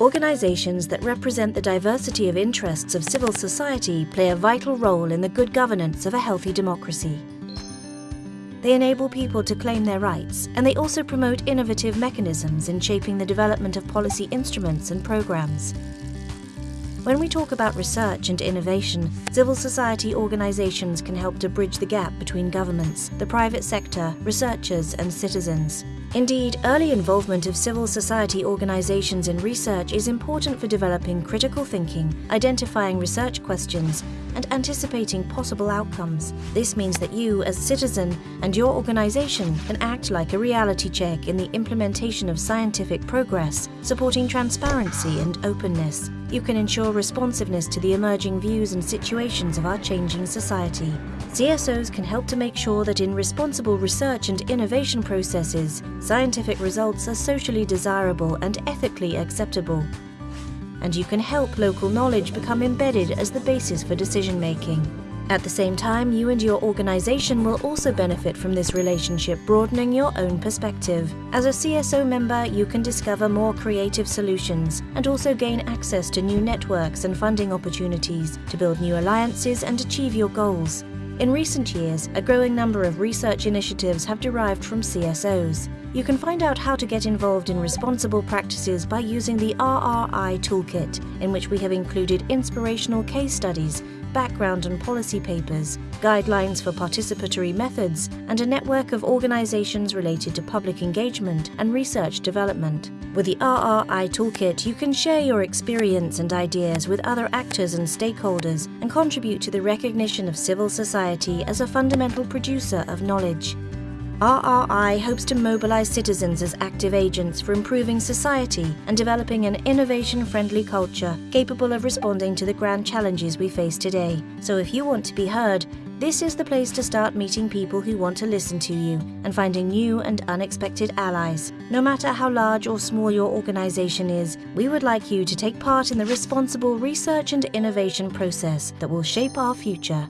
organizations that represent the diversity of interests of civil society play a vital role in the good governance of a healthy democracy. They enable people to claim their rights, and they also promote innovative mechanisms in shaping the development of policy instruments and programs. When we talk about research and innovation, civil society organizations can help to bridge the gap between governments, the private sector, researchers, and citizens. Indeed, early involvement of civil society organizations in research is important for developing critical thinking, identifying research questions, and anticipating possible outcomes. This means that you, as citizen, and your organization can act like a reality check in the implementation of scientific progress, supporting transparency and openness. You can ensure responsiveness to the emerging views and situations of our changing society. CSOs can help to make sure that in responsible research and innovation processes, scientific results are socially desirable and ethically acceptable. And you can help local knowledge become embedded as the basis for decision making. At the same time, you and your organization will also benefit from this relationship, broadening your own perspective. As a CSO member, you can discover more creative solutions and also gain access to new networks and funding opportunities to build new alliances and achieve your goals. In recent years, a growing number of research initiatives have derived from CSOs. You can find out how to get involved in responsible practices by using the RRI Toolkit, in which we have included inspirational case studies, background and policy papers, guidelines for participatory methods, and a network of organizations related to public engagement and research development. With the RRI Toolkit, you can share your experience and ideas with other actors and stakeholders and contribute to the recognition of civil society as a fundamental producer of knowledge. RRI hopes to mobilize citizens as active agents for improving society and developing an innovation friendly culture capable of responding to the grand challenges we face today. So, if you want to be heard, this is the place to start meeting people who want to listen to you and finding new and unexpected allies. No matter how large or small your organization is, we would like you to take part in the responsible research and innovation process that will shape our future.